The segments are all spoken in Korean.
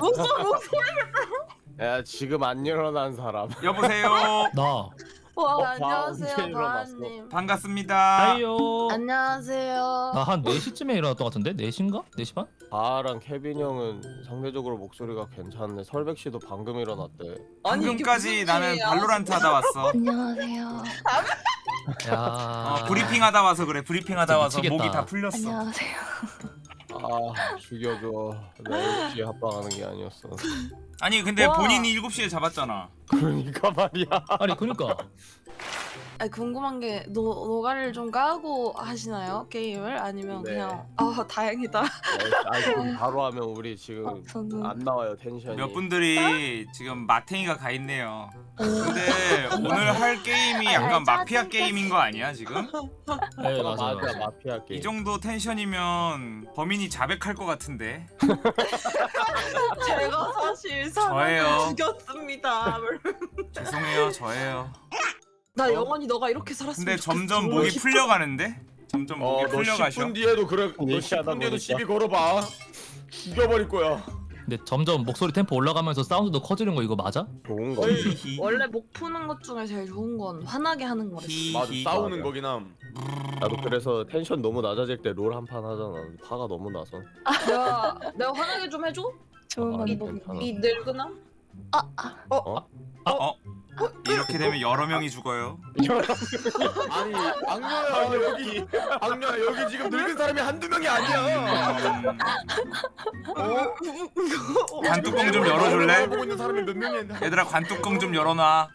목소리 목소리 야 지금 안 일어난 사람. 여보세요. 나 와 어, 안녕하세요 언제 일어났어? 바한님 반갑습니다. hi요 안녕하세요 나 한 4시쯤에 일어났던 것 같은데? 4시인가? 4시 반? 바랑 케빈 형은 상대적으로 목소리가 괜찮네. 설백 씨도 방금 일어났대. 아니, 이게 방금까지 무슨 나는 일이야? 발로란트 하다 왔어. 안녕하세요. 야 어, 브리핑 하다 와서 그래. 브리핑 하다 진짜 와서 미치겠다. 목이 다 풀렸어. 안녕하세요. 아 죽여줘. 나 7시에 합방하는 게 아니었어. 아니 근데 와. 본인이 7시에 잡았잖아. 그러니까 말이야. 아니 그니까 아니, 궁금한 게 노, 노가리를 좀 까고 하시나요 게임을 아니면 네. 그냥 아 다행이다 아 지금 바로 하면 우리 지금 어, 저는 안 나와요 텐션이. 몇 분들이 지금 마탱이가 가 있네요. 근데 오늘 할 게임이 약간 아, 마피아 게임인 거 아니야 지금? 네 아, 맞아요 맞아 마피아 게임. 이 정도 텐션이면 범인이 자백할 것 같은데. 제가 사실 저예요. 사람을 죽였습니다 죄송해요 저예요. 나 영원히 너가 이렇게 살았으면 근데 좋겠어. 점점 목이 풀려가는데? 점점 목이 어너 풀려가셔. 10분 뒤에도 그래 너 얘기하다 10분 뒤에도. 시비 걸어봐 죽여버릴 거야 근데 점점 목소리 템포 올라가면서 사운드도 커지는 거 이거 맞아? 좋은 거. 히히. 원래 목 푸는 것 중에 제일 좋은 건 화나게 하는 거래. 맞아 싸우는 맞아. 거긴 함 나도 그래서 텐션 너무 낮아질 때 롤 한 판 하잖아. 화가 너무 나서. 내가 내가 화나게 좀 해줘? 좋은 아, 건 괜찮아. 뭐. 이 늙은아? 아, 아, 어? 이렇게 되면 여러 명이 죽어요. 아니 악녀야 여기 악녀야 여기 지금 늙은 사람이 한두 명이 아니야 음, 어? 관뚜껑 좀 열어줄래? 보고 있는 사람이 몇 명이야 얘들아 관뚜껑 좀 열어놔.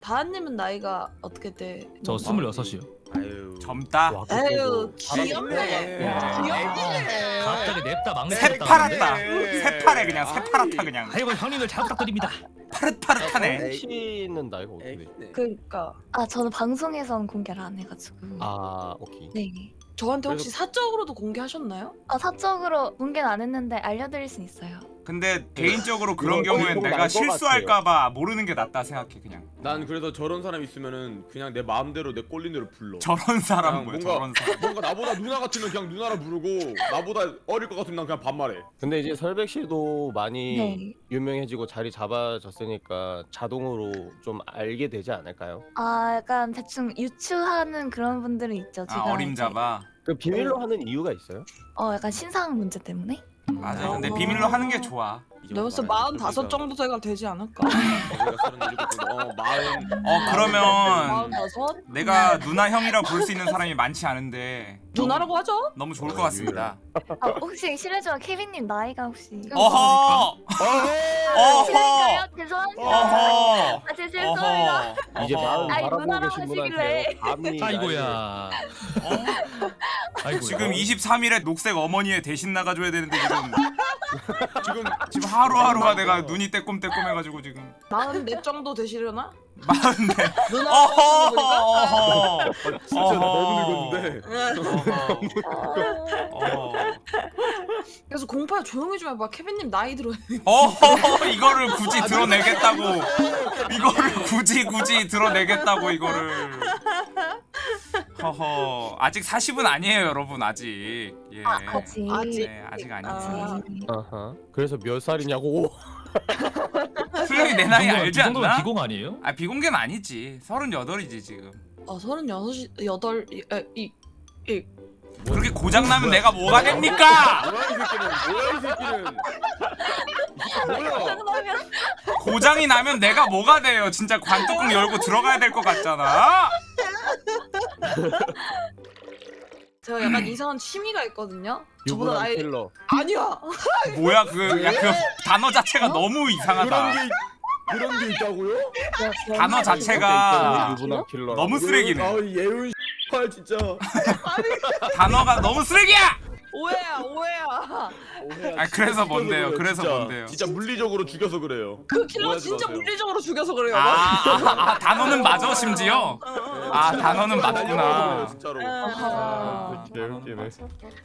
다한님은 나이가 어떻게 돼? 저 26이요 아유 젊다. 와, 그때도 귀엽네 야. 귀엽네 갑자기 냅다 막내 새파랗다. 네. 새파래 그냥 새파랗다 그냥. 아이고 형님들 잘 부탁드립니다 파릇파릇하네. 씨는 나이가 어떻게 돼? 그러니까 아, 저는 방송에선 공개를 안 해가지고. 아 오케이. 네. 저한테 혹시 사적으로도 공개하셨나요? 아, 사적으로 공개는 안 했는데 알려드릴 수 있어요. 근데 개인적으로 그런 이거 경우엔 이거 내가 실수할까봐 모르는 게 낫다 생각해 그냥. 난 그래서 저런 사람 있으면은 그냥 내 마음대로 내 꼴린 대로 불러 저런 사람 그냥 뭐야 뭔가- 저런 사람. 뭔가 나보다 누나 같으면 그냥 누나라 부르고 나보다 어릴 것 같으면 난 그냥 반말해 근데 이제 설백 씨도 많이 네. 유명해지고 자리 잡아졌으니까 자동으로 좀 알게 되지 않을까요? 아, 약간 대충 유추하는 그런 분들은 있죠. 아 제가 어림잡아. 그 비밀로 하는 이유가 있어요? 이제, 어, 약간 신상 문제 때문에. 맞아. 근데 어. 비밀로 하는 게 좋아. 내가 봤을 때 마흔다섯 정도 돼가 되지 않을까? 어 마흔 어 그러면 마흔다섯? 내가 누나 형이라 부를 수 있는 사람이 많지 않은데 누나라고 하죠? 너무 좋을 것 같습니다. 아, 혹시 실례지만 케빈님 나이가 혹시. 어허. 어허. 죄송합니다. 어허. 아, 제 죄송합니다. 이제 아이, 바라보고 계신 분한테. 감히 아이고야 아이고야 지금 23일에 녹색 어머니의 대신 나가줘야 되는데 지금 지금 지금 하루하루가 내가 눈이 떼꼼떼꼼해가지고 지금 마흔 넷 정도 되시려나? 마흔네. 보니까? 어허. 진짜 나 너무 늙었는데. 그래서 공파야 조용히 좀 해봐 케빈님 나이 들어 어허. 이거를 굳이 드러내겠다고. 이거를 굳이 굳이 드러내겠다고 이거를. 허허. 아직 40은 아니에요, 여러분. 아직. 예. 아, 아직. 아직. 네, 아직 아니지. 아. 아하. 그래서 몇 살이냐고. 수영이 내 나이 이 정도면- 알지 않나? 기공 아니에요? 아 비공개는 아니지. 38이지 지금. 아 서른여섯이 여덟 이, 이, 이 그렇게 고장 나면 내가 뭐가 됩니까? 뭐야 이 새끼는 뭐야 이 새끼는 뭐야 고장이 나면 내가 뭐가 돼요? 진짜 관뚜껑 열고 들어가야 될 것 같잖아. 제가 약간 이상한 취미가 있거든요 저보다 유부남 나이 킬러. 아니야 뭐야 그, 야, 그 단어 자체가 너무 그런 이상하다. 게 그런 게 있다고요? 단어 자체가 유부남 킬러. 너무 쓰레기네. 아 예은 발 진짜 단어가 너무 쓰레기야. 오해야 오해야 아 그래서 뭔데요? 그래요, 그래서 진짜. 뭔데요? 진짜 물리적으로 죽여서 그래요 그 킬러 오해하지 진짜 마세요. 물리적으로 죽여서 그래요 아, 아, 아 단어는 맞아 심지어. 아 단어는 날려버려서 그래요, 맞구나. 진짜로 아, 개웃기네.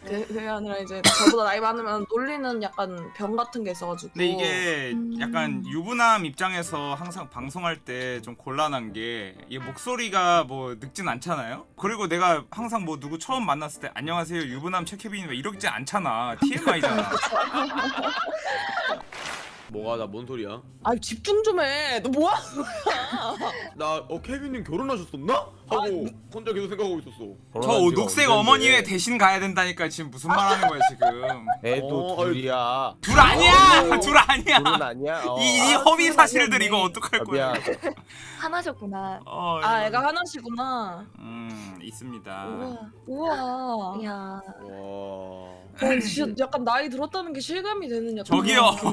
그- 그게 아니라 이제 저보다 나이 많으면 놀리는 약간 병 같은 게 있어가지고 근데 이게 음. 약간 유부남 입장에서 항상 방송할 때 좀 곤란한 게이 목소리가 뭐 늙진 않잖아요. 그리고 내가 항상 뭐 누구 처음 만났을 때 안녕하세요 유부남 최케빈 이러지 않잖아. TMI잖아. 뭐가 나 뭔 소리야? 아 집중 좀 해. 너 뭐야? 나어 케빈님 결혼하셨었나? 하고 혼자 계속 생각하고 있었어. 저 녹색. 어머니 회 대신 가야 된다니까 지금 무슨 말 하는 거야 지금 애도 어, 둘이야 둘 아니야 둘 아니야 둘은 아니야 어. 이, 이 아, 허위 사실들. 이거 어떡할 아, 거야 하나셨구나. 어, 아 애가 하나시구나. 음 있습니다 우와. 우와. 이야. 와. 어, 진짜 약간 나이 들었다는 게 실감이 되는 약간 저기요.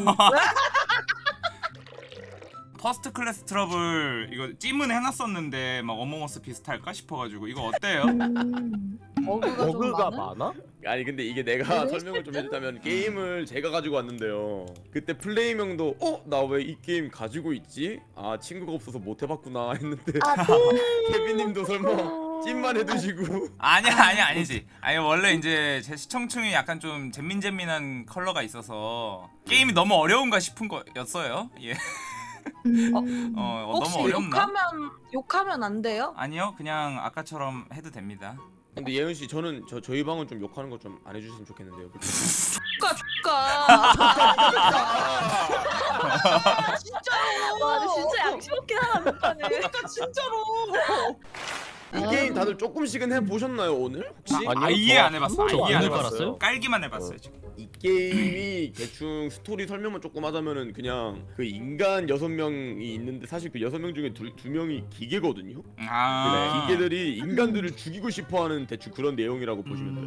First Class Trouble 이거 찜은 해놨었는데 막 Among Us 비슷할까 싶어가지고 이거 어때요? 음. 버그가 좀 버그가 많아? 많아? 아니 근데 이게 내가 네? 설명을 좀 해주자면 게임을 제가 가지고 왔는데요. 그때 플레임 형도 어? 나 왜 이 게임 가지고 있지? 아 친구가 없어서 못 해봤구나 했는데 아, 케빈님도 설마 찜만 해두시고 아니야 아니야 아니지 아니 원래 이제 제 시청층이 약간 좀 잼민잼민한 컬러가 있어서 게임이 너무 어려운가 싶은 거였어요 예. 음. 어, 어, 혹시 너무 어렵나? 욕하면 욕하면 안 돼요? 아니요 그냥 아까처럼 해도 됩니다 근데 예은 씨 저는 저 저희 방은 좀 욕하는 거 좀 안 해주셨으면 좋겠는데요. 축가 축가. 진짜로. 와, 진짜 양심 없긴 하다, 못하네. 그러니까 진짜로. 이 게임 다들 조금씩은 해보셨나요 오늘? 혹시? 아, 아니요, 아예 저안 해봤어 아예 안안 해봤어요? 해봤어요 깔기만 해봤어요 지금 이 게임이 대충 스토리 설명만 조금 하자면은 그냥 그 인간 여섯 명이 있는데 사실 그 여섯 명 중에 두, 두 명이 기계거든요. 아 근데 기계들이 인간들을 죽이고 싶어하는 대충 그런 내용이라고 보시면 돼요.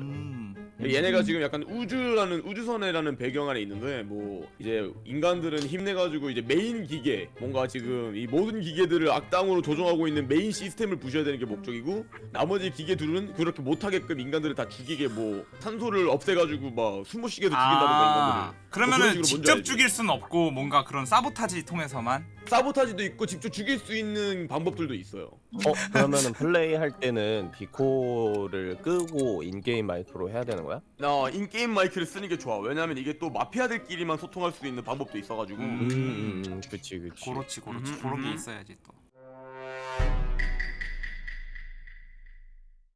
음. 얘네가 지금 약간 우주라는 우주선이라는 배경 안에 있는데 뭐 이제 인간들은 힘내가지고 이제 메인 기계 뭔가 지금 이 모든 기계들을 악당으로 조종하고 있는 메인 시스템을 부셔야 되는 게 목적이고 나머지 기계들은 그렇게 못하게끔 인간들을 다 죽이게 뭐 산소를 없애가지고 막 숨 못 쉬게도 죽인다든가 아 인간들을 그러면은 뭐 식으로 뭔지 직접? 죽일 순 없고 뭔가 그런 사보타지 통해서만 sabotage도 있고 직접 죽일 수 있는 방법들도 있어요. 어 그러면은 플레이 할 때는 디코를 끄고 in-game 마이크로 해야 되는 거야? 나 in-game 마이크를 쓰는 게 좋아. 왜냐면 이게 또 마피아들끼리만 소통할 수 있는 방법도 있어가지고. 음. 음, 음 그치 그치 그렇지 그렇지 음흠, 그런 게 음흠. 있어야지 또.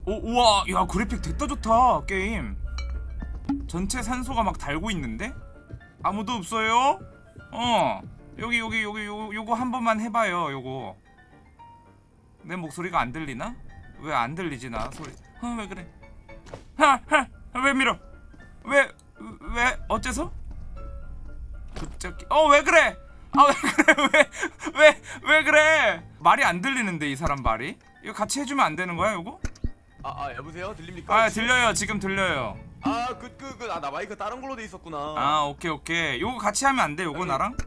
오 우와 야 그래픽 됐다 좋다 게임. 전체 산소가 막 달고 있는데 아무도 없어요? 어 여기 여기 여기 요 요거 한 번만 해봐요 요거. 내 목소리가 안 들리나? 왜 안 들리지 나 소리? 어 왜 그래? 하하왜 밀어? 왜 왜 어째서? 어왜 그래? 아 왜 그래 왜왜 왜 그래 말이 안 들리는데 이 사람 말이 이거 같이 해주면 안 되는 거야 이거? 아, 아 여보세요? 들립니까? 아? 들려요 지금 들려요 아그 그그아나 마이크 다른 걸로 돼 있었구나. 아 오케이 오케이 요거 같이 하면 안돼 요거 나랑?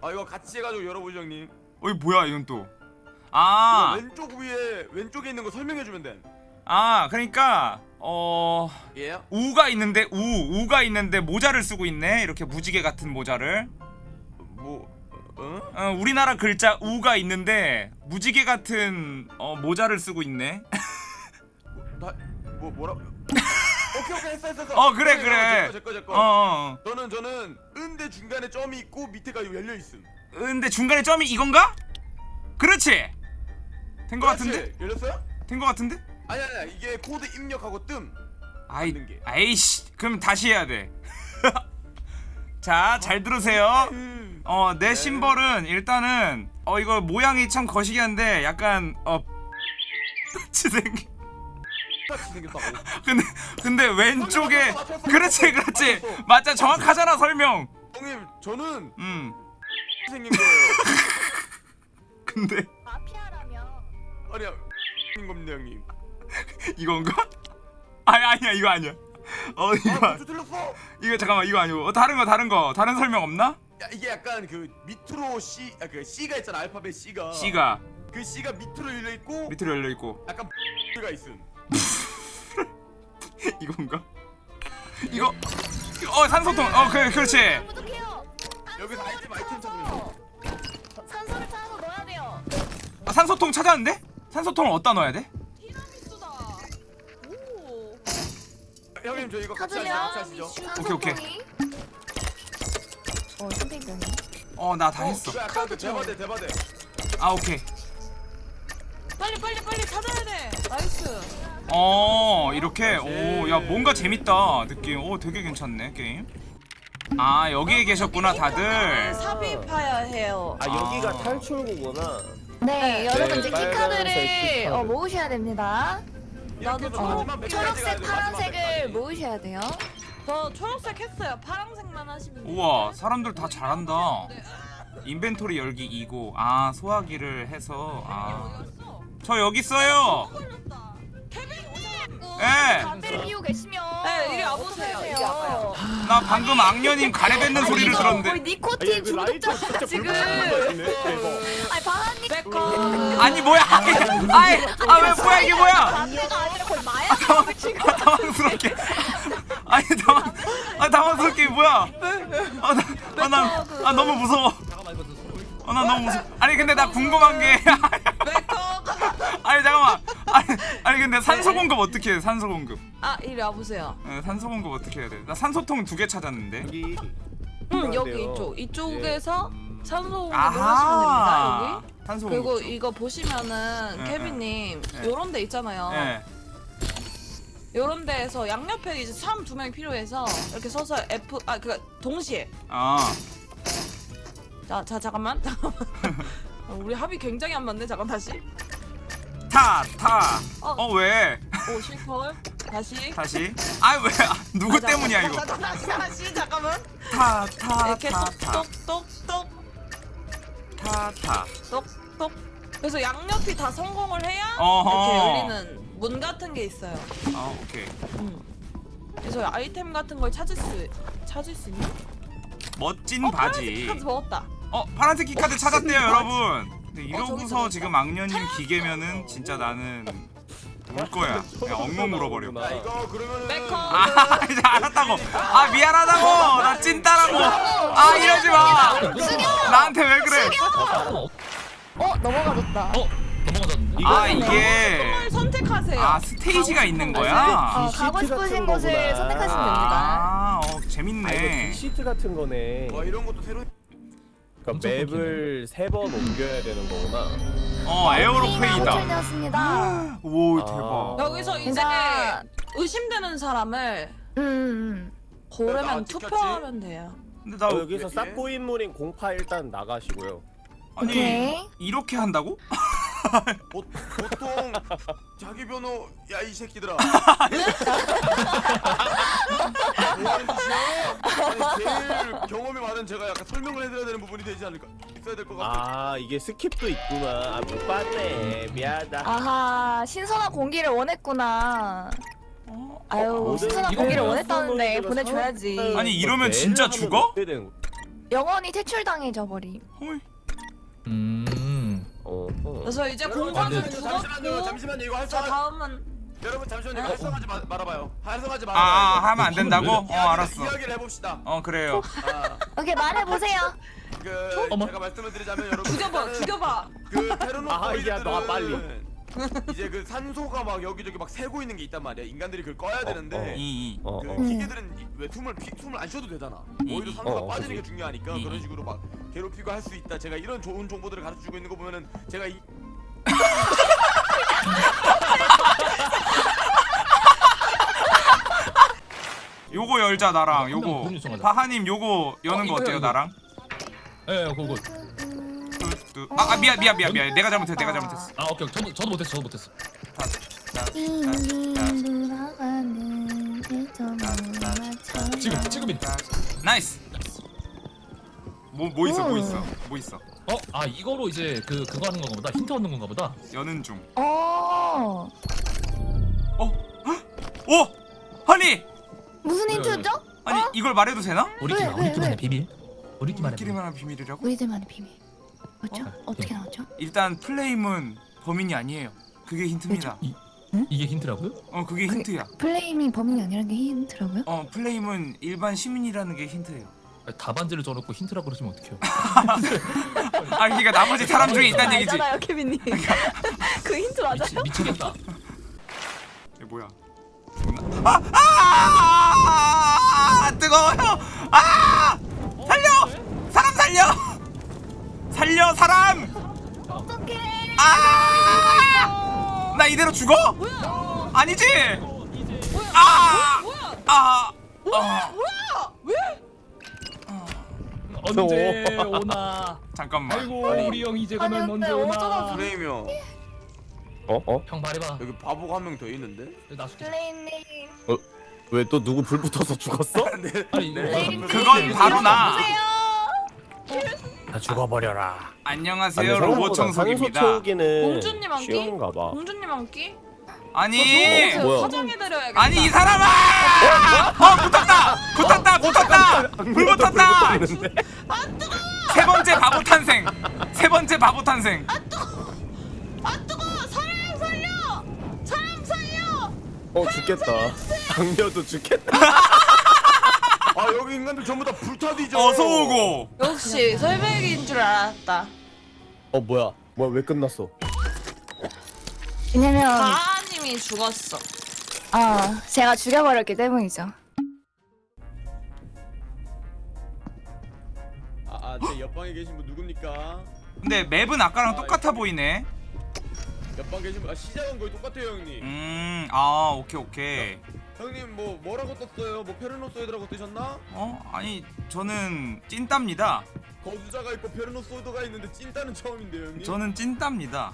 아 이거 같이 해가지고 열어보죠 형님. 어이 뭐야 이건 또 이거 아, 왼쪽 위에 왼쪽에 있는 거 설명해주면 돼. 아 그러니까 어 예? 우가 있는데 우 우가 있는데 모자를 쓰고 있네 이렇게 무지개 같은 모자를 뭐 어? 어, 우리나라 글자 우가 있는데 무지개 같은 어, 모자를 쓰고 있네 나 뭐 뭐라? 오케이 했어 했어. 어, 그래, 그래. 제거 제거. 어, 어. 저는 저는 은데 중간에 점이 있고 밑에가 열려 있음. 근데 중간에 점이 이건가? 그렇지 된 거 같은데? 열렸어요? 된 거 같은데? 아니 아니 이게 코드 입력하고 뜸. 아이. 아이씨 그럼 다시 해야 돼 자 잘 들으세요 어내 네. 심벌은 일단은 어 이거 모양이 참 거시기한데 약간 어 같이 생긴 똑같이 생겼다고. 근데 근데 왼쪽에 그렇지 그렇지. 맞아 정확하잖아 설명 형님 저는 음 생긴 거예요. 근데 마피아라면. 아니야 인 겁니다 형님. 이건가? 아니 아니야 이거 아니야 어아 이거 틀렸어? 이거 잠깐만 이거 아니고 어, 다른 거 다른 거 다른 설명 없나? 야 이게 약간 그 밑으로 C 아 그 C가 있잖아 알파벳 C가. C가 그 C가 밑으로 열려 있고 밑으로 열려 있고 약간 가 있음. 이건가? 이거 어 산소통 어 그래 그렇지. 여기서 아이템 아이템 찾으면 산소를 찾아서 넣어야 돼요. 아, 산소통 찾았는데? 산소통을 어디다 넣어야 돼? 티라미수다. 오. 형님 저 이거 같이 하시죠. 찾으면 같이 하시죠. 오케이, 오케이. 어, 선택되네. 어 나 다 했어 이거 약간 그 대바대 대바대. 아 오케이 빨리 빨리 빨리 찾아야 돼. 나이스. 어 이렇게 오야 뭔가 재밌다 느낌 오 되게 괜찮네 게임 아 여기에 계셨구나 다들 삽입해야 해요. 아 여기가 아. 탈출구구나. 네, 네, 여러분 이제 빨간색 keycard를 keycard. 어, 모으셔야 됩니다. 나도 어, 초록색, 파란색을. 모으셔야 돼요. 저 초록색 했어요. 파란색만 하시면 돼요. 우와 사람들 다 잘한다 네. inventory 열기 2고 아 소화기를 해서 아. 아저 여기 있어요 걸렸다. 예. 담배를 피우고 계시면 네, 이리 와보세요. 이리 와봐요. 나 방금 악녀님 가래 뱉는 소리를 이거 들었는데. 거의 니코틴 중독자야 지금. 아니 바하님 백커. 아니 뭐야? 아이 아왜 뭐야? 이게 뭐야? 담배가 아니라 거의 마약 아, 당황스럽게. 아니 당황 아 당황스럽게 이게 뭐야? 아나아 아, 너무 무서워. 아나 너무 무서워 아니 근데 나 궁금한 게 근데 산소 공급 어떻게 해 산소 공급 아 이리 와 보세요. 에, 산소 공급 어떻게 해야 돼? 나 산소통 두 개 찾았는데 여기. 응 여기 필요한데요. 이쪽 이쪽에서 산소 공급을 아하 하시면 됩니다 여기. 산소 그리고 공급 이거 보시면은 네, 케빈님 네. 요런 데 있잖아요. 예 요런 데에서 양옆에 이제 사람 두 명이 필요해서 이렇게 서서 F 아그 동시에 아 자, 자 잠깐만 잠깐만 어, 우리 합이 굉장히 안 맞네 잠깐 다시 타, 타. 어. 어, 왜? 오 싱펄 다시 다시. 아, 왜? 아, 누구 아, 자, 때문이야, 자, 이거? 다시 다시 잠깐만 타, 타, 이렇게 타, 타. 똑똑똑똑 타, 타. 똑똑 그래서 양옆이 다 성공을 해야 어허. 이렇게 열리는 문 같은 게 있어요 아, 오케이. 음. 그래서 아이템 같은 걸 찾을 수 찾을 수 있나? 멋진 어 바지. 파란색 카드 먹었다 어, 파란색 keycard 찾았대요, 여러분. 근데 저기, 이러고서 저기, 지금. 악녀님 기계면은 진짜 나는 울 거야. 그냥 엉엉 울어버려. 야 이거 그러면은 아, 이제 알았다고. 아, 미안하다고. 나 찐따라고. 아, 이러지 마. 나한테 왜 그래? 어 넘어가졌다. 어 넘어가졌는데? 아, 이게 걸 선택하세요 아, 스테이지가 있는 거야? 어, 시트 가고 싶으신 곳을. 선택하시면 됩니다. 아, 어, 아 이거 재밌네. 시트 같은 거네. 와 이런 것도 새로 그러니까 맵을 세 번 옮겨야 되는 거구나. 어, 에어로플레이다. 호출되었습니다. 오, 아. 대박. 여기서 이제 의심되는 사람을 음, 음. 고르면 나 찍혔지? 투표하면 돼요. 근데 나 어, 여기서 여기? 싹고 인물인 공파 일단 나가시고요. 아니 오케이. 이렇게 한다고? 보, 보통 자기 변호 야 이 새끼들아 뭐하는 짓이야? 아니 제일 경험이 많은 제가 약간 설명을 해드려야 되는 부분이 되지 않을까 있어야 될 것 같아 아 이게 skip도 있구나. 아 못 봤네. 미안하다. 아하 신선한 공기를 원했구나. 어? 아유 모든 신선한 공기를 원했다는데 보내줘야지. 아니, 이러면 매일 진짜 죽어? 영원히 퇴출당해져 버림. 헐. 음. 어, 어. 그래서 이제 여러분, 공간을 근데- 잠시만요 잠시만요 이거 자 활성 다음은 여러분 잠시만요 이거 활성하지 마, 말아봐요 활성하지 아, 말아봐요 아 이거. 하면 안 된다고? 어, 이야기를- 알았어. 이야기를 해봅시다 어, 그래요. 아, 오케이 말해보세요. 그 어머. 제가 말씀을 드리자면 여러분 죽여봐 일단은 죽여봐. 그 테르노 아, 이게 너 빨리. 이제 그 산소가 막 여기저기 막 새고 있는 게 있단 말이야 인간들이 그걸 꺼야 되는데 어. 이, 이. 어, 그 어. 기계들은 이- 왜 숨을 피, 숨을 안 쉬어도 되잖아. 오히려 산소가 어, 빠지는 그치. 게 중요하니까 이- 그런 식으로 막 괴롭히고 할 수 있다. 제가 이런 좋은 정보들을 가르쳐 주고 있는 거 보면은 제가 이 요거 열자 나랑 요거. 바하님 요거 여는 어, 거 이거요, 어때요. 나랑? 예, 예, 그거. 뚜, 뚜. 아, 아 미안 미안 미안 미안. 내가 잘못했어. 내가 잘못했어. 아, 오케이. 저도 저도 못했어. 저도 못했어. 지금 지금이. 자. 나이스. 뭐뭐 있어? 뭐 있어? 뭐 있어? 어, 아 이거로 이제 그 그거 하는 건가 보다. 힌트 얻는 건가 보다. 여는 중. 어 어? 오! 아니! 무슨 힌트죠? 아니 이걸 말해도 되나? 우리끼리 왜, 왜, 우리끼리만의 왜? 비밀. 우리끼리만의 비밀. 우리끼리만 한 비밀이라고? 우리들만의 비밀. 뭐죠? 어? 어? 떻게 네. 나왔죠? 일단 플레임은 범인이 아니에요. 그게 힌트입니다. 이 이게 힌트라고요? 어 그게 힌트야. 플레임이 범인이 아니라는 게 힌트라고요? 어 플레임은 일반 시민이라는 게 힌트예요. 아니, 답안지를 줘놓고 힌트라고 그러시면 어떡해요? 아 그러니까 나머지 사람 중에 있다는 얘기지. 알잖아요, 케빈님. 그 힌트 맞아요? 미치, 미치겠다. 이게 뭐야? 아! 아! 아! 뜨거워요. 아! 살려! 사람 살려! 살려 사람! 어떡해. 아! 나 이대로 죽어? 아니지? 아! 뭐야? 아! 아! 뭐야? 왜? 언제 오나 잠깐만 아이고 아니. 우리 형 이제 아니, 가면 어쩌다 오나 프레임이요. 어? 어? 형 말해봐 여기 바보가 한 명 더 있는데? 나 숙제 플레이님. 왜또 누구 불 붙어서 죽었어? 아니 이거 플레이님. 그건 바로 나. 다 죽어버려라. 안녕하세요 로봇 청소기입니다. 공주님 한 끼? 쉬운가 봐. 공주님 한 끼? 아니 저 뭐야? 화장해드려야겠다. 아니 이 사람아! 어 붙었다! 붙었다 붙었다! 불 붙었다! 세 번째 바보 탄생. 세 번째 바보 탄생. 아 뜨거! 사람 살려! 사람 살려! 어 죽겠다. 당겨도 죽겠다 아 여기 인간들 전부 다 불타디죠. 어서 오고 역시 설백인 줄 알았다. 어 뭐야 뭐야 왜 끝났어 왜냐면 가아님이 죽었어. 어 제가 죽여버렸기 때문이죠. 아, 제 옆방에 계신 분 누굽니까? 근데 맵은 아까랑 똑같아 보이네 옆방 계신 분, 아 시작은 거의 똑같아요 형님. 음아 오케이 오케이 형님 뭐 뭐라고 떴어요? 뭐 페르노소이드라고 뜨셨나? 어 아니 저는 찐따입니다 거주자가 있고 페르노소이드가 있는데 찐따는 처음인데요 형님. 저는 찐따입니다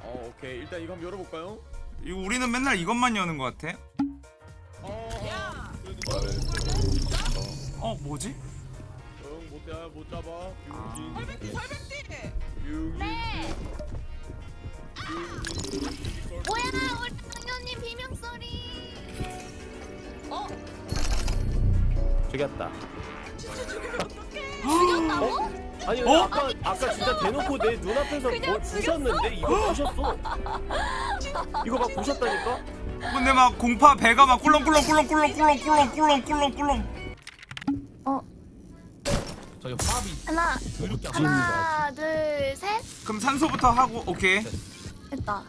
어 오케이 일단 이거 한번 열어볼까요? 이거 우리는 맨날 이것만 여는 것 같아 어. 야! 어 뭐지 응, 못 잡아, 못 잡아. 아. 설백띠 설백띠! 네. 융 죽였다 죽였다고? 아니 어? 아까 아까 진짜 대놓고 내 눈앞에서 뭘 부셨는데 이거 부셨어 이거 막 부셨다니까 근데 막 공파 배가 막 꿀렁꿀렁 꿀렁꿀렁 꿀렁 꿀렁 꿀렁 꿀렁 꿀렁 저희 화합이 하나 하나 둘 셋. 그럼 산소부터 하고 오케이 됐다.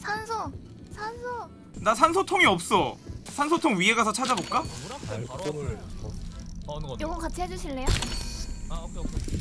산소 산소. 나 산소통이 없어 산소통 위에 가서 찾아볼까? 물 앞에 바로 앞을 더 하는 건데 요거 같이 해주실래요? 아 오케이 오케이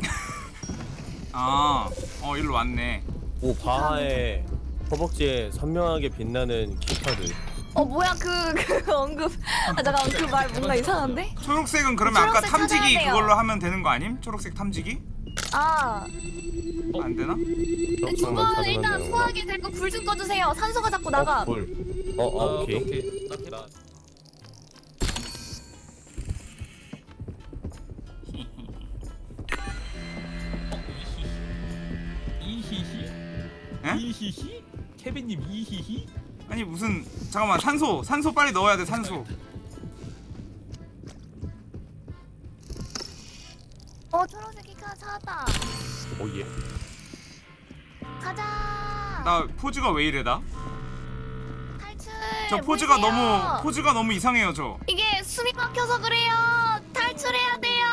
아 어 일로 왔네 오 바하의 허벅지에 선명하게 빛나는 keycard 어 뭐야 그 그 언급. 아 잠깐 그 말 뭔가 이상한데? 초록색은 그러면 아까 초록색 탐지기 찾아야 돼요. 그걸로 하면 되는 거 아님? 초록색 탐지기? 아 안 되나? 두 분은 일단 소화기 들고 불 좀 꺼주세요. 산소가 자꾸 나가. 어, 불. 어, 어 아, 오케이. 오케이 나 이히히 에? 이히히 케빈님 이히히 아니 무슨 잠깐만 산소 산소 빨리 넣어야 돼 산소 어 초록색 키카 찾았다. 오예. 가자. 나 포즈가 왜 이래 나? 탈출. 저 포즈가 보세요. 너무 포즈가 너무 이상해요 저 이게 숨이 막혀서 그래요. 탈출해야 돼요.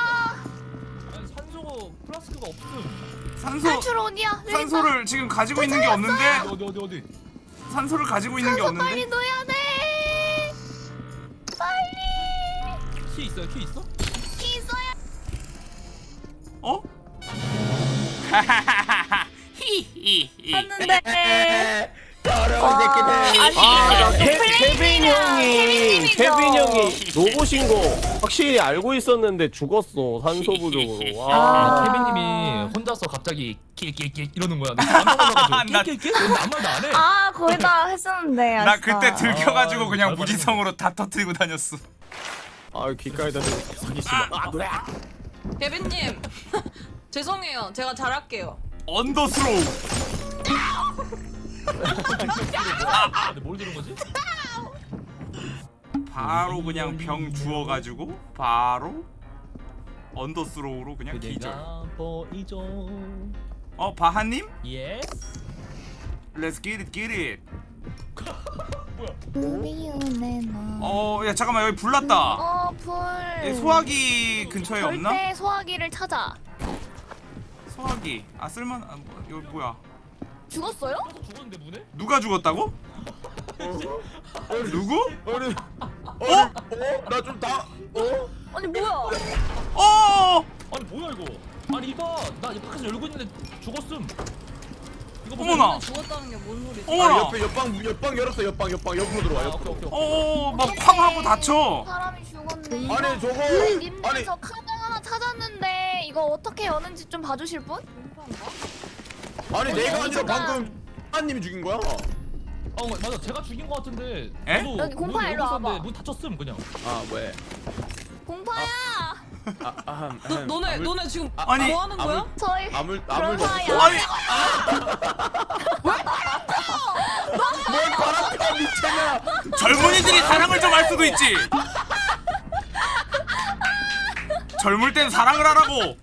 산소 플라스크가 없음 산소 탈출 어디야? 여기 산소를 지금 가지고 있는 게 없는데 어디 어디 어디 산소를 가지고 있는 게. 산소 빨리 없는데 넣어야 돼. 빨리. 키 있어요 키 있어? 키 있어야. 어? 히히히 했는데. 더러운 새끼들. 아니, 아, 케, 케빈 형이. 케빈 형이 로봇인 거 확실히 알고 있었는데 죽었어 산소 부족으로. 아, 와. 케빈님이 혼자서 갑자기 킬킬킬 이러는 거야. 나 깜짝 놀라가지고 나- 킬킬킬? 근데 아무 말도 안 해. 아 거의 다 했었는데. 나. 그때 들켜가지고 아, 그냥 잘 무지성으로 다 터뜨리고 다녔어 아 귓가에다 마. 아 그래. 개빈님 죄송해요. 제가 잘할게요. 언더스로우 아, 근데 뭘 들은 거지? 바로 그냥 병 주워가지고 바로 언더스로우로 그냥 기절 보이죠. 어 바하님? 예. Let's get it get. 어야 잠깐만 여기 불 났다 어 불. 예, 소화기 근처에 없나? 절대 소화기를 찾아. 소화기 아 쓸만 아, 뭐, 여기 뭐야 죽었어요? 죽었는데 문에? 누가 죽었다고? 누구? 아니, 어? 어? 나 좀 다. 어? 아니 뭐야? 어 아니 뭐야 이거? 아니 이봐 나 밖에서 열고 있는데 죽었음. 이거 보세요. 어머나. 죽었다는 게 뭔 소리지? 아, 어머나. 옆에 옆방 옆방 열었어 옆방 옆방 옆으로 들어와 아, 옆으로 오케이, 오케이. 어, 막 쾅 하고 다쳐. 사람이 죽었네. 아니 저거 아니, 님들 아니 저 카드 하나 찾았는데 이거 어떻게 여는지 좀 봐주실 분? 아니 내가 아니라. 방금 하님이 죽인 거야 어 맞아 제가 죽인 거 같은데 에? 저도 여기 공파 문 일로 열고 있었는데 와봐. 문 닫혔음 그냥 아 왜? 공파야. 아, 아, 너, 너네 너네 지금 아니, 뭐 하는 거야? 저희 아물 아물도 없어. 아니, 뭘 바람펴 미친아 젊은이들이 사랑을 좀 할 수도 있지. 젊을 땐 사랑을 하라고.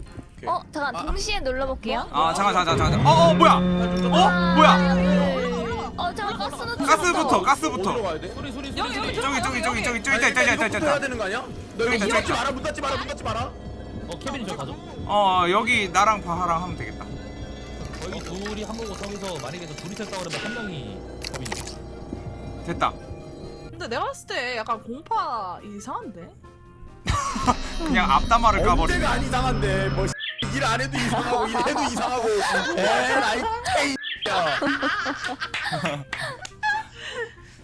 어 잠깐 동시에 눌러볼게요. 아, 잠깐, 잠깐, 잠깐. 잠깐. 어, 어, 뭐야? 어, 뭐야? 어 잠깐 가스는 가스부터, 어디로 가스부터. 가야 돼? 소리 소리 소리 여기, 소리 여기 저기, 저기, 저기, 저기, 저기, 있다, 있다, 있다, 있다, 이거부터 해야 있다. 되는 거 아니야? 너 여기 이거 있다, 문 닫지 저기 마라 문 닫지 마라 문 닫지 마라 어 케빈이 저 가죠 어, 여기 나랑 바하랑 하면 되겠다. 여기 둘이 한 거고 저기서 만약에 저 둘이서 싸우려면 한 명이 됐다. 근데 내가 봤을 때 약간 공파 이상한데? 그냥 앞담화를 까버리네. 언제가 안 이상한데 뭐 일 안 해도 이상하고 일 해도 이상하고. 에라이 X야.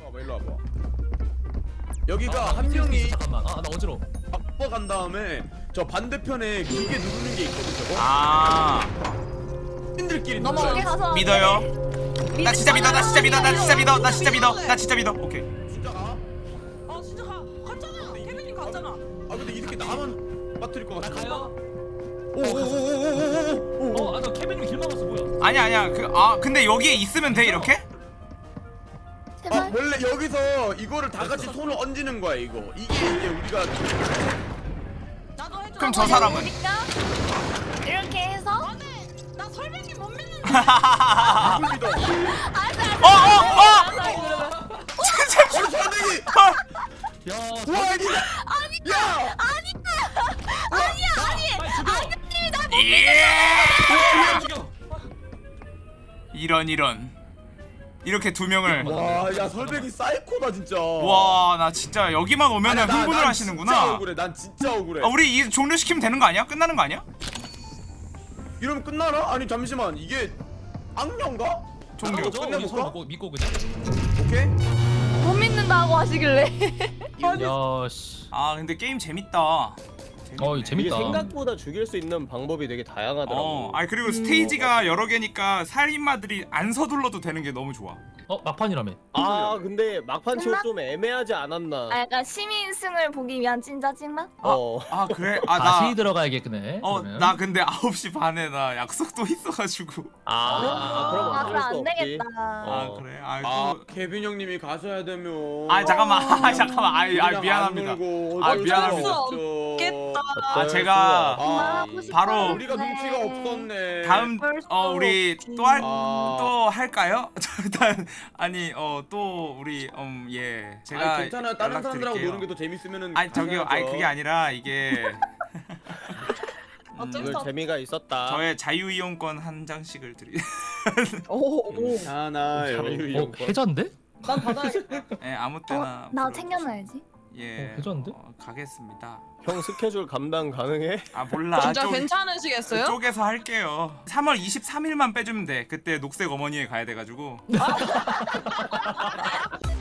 와봐 일로 와봐. 여기가 한 명이 잠깐만. 아나 어지러워. 바꿔 간 다음에 저 반대편에 기계 누르는 게 있거든 저거. 아, 신들끼리 저기 눌러요 가서 믿어요. 나 진짜 믿어, 나 진짜 믿어, 나 진짜 믿어, 나 진짜 믿어, 나 진짜 믿어. 오케이. 진짜 가? 아 진짜 가. 갔잖아. 케빈이 갔잖아. 아 근데 이 새끼 나만 빠뜨릴 것나 같아 가요 오오오오오오오 어아나 케빈이 길 막았어 뭐야 아니야, 아니야. 근데 여기에 있으면 돼, 이렇게? 아 제발. 원래 여기서 이거를 다 같이 손을 얹는 거야 이거 이게 이제 우리가 나도 해줘. 그럼 저 사람은? 보니까 이렇게 해서 안돼. 나 설명이 못 믿는. 누굴 믿어! 어느 선생이 야와 이게 야 예! 죽여 이런, 이런. 이렇게 두 명을. 와야 설백이 사이코다 진짜 와, 나 진짜 여기만 오면은 아니, 나- 흥분을 난 하시는구나. 진짜 억울해 난 진짜 억울해 아, 우리 이 종료시키면 되는 거 아니야? 끝나는 거 아니야? 이러면 끝나나? 아니 잠시만 이게 악령가? 종료. 우리 끝내볼까? 서로 믿고, 믿고 그냥 오케이 못 믿는다고 하시길래. 야씨 아, 근데 게임 재밌다. 어 이게 재밌다 생각보다 죽일 수 있는 방법이 되게 다양하더라고. 어, 아 그리고 스테이지가 여러 개니까 살인마들이 안 서둘러도 되는 게 너무 좋아. 어 막판이라며 아 근데 막판 치고? 좀 애매하지 않았나? 아 약간 시민승을 보기 위한 찐짜증나? 어. 아 그래? 아 다시 나. 들어가야겠네 어, 그러면. 나 근데 9시 반에 나 약속도 있어가지고. 아, 그럼 아 그럼 수 안. 되겠다. 아, 어. 그래? 아, 아 또... 케빈 형님이 가셔야 되면 아, 잠깐만. 아, 잠깐만. 아, 아 그냥 미안합니다. 아, 미안합니다. 수 없죠. 겠다. 아, 제가 아. 바로 우리가 눈치가 없었네 다음 어 우리 또할 아. 또 할까요? 저 일단 아니 어 또 우리 음예 제가 아니 괜찮아 다른 사람들하고 연락드릴게요. 노는 게 더 재밌으면은 아니 저기요 아니 그게 아니라 이게 오늘 수 없. 재미가 있었다. 저의 자유이용권 한 장씩을 드리. 오 오. 괜찮아요 어 해자인데? 난 받아야. 예 아무 때나. 어, 나. 챙겨놔야지. 예. 어, 괜찮은데? 어, 가겠습니다. 형 스케줄 감당 가능해? 아 몰라. 진짜 쪽- 괜찮으시겠어요? 쪽에서 할게요. 3월 23일만 빼주면 돼. 그때 녹색 어머니에 가야 돼가지고.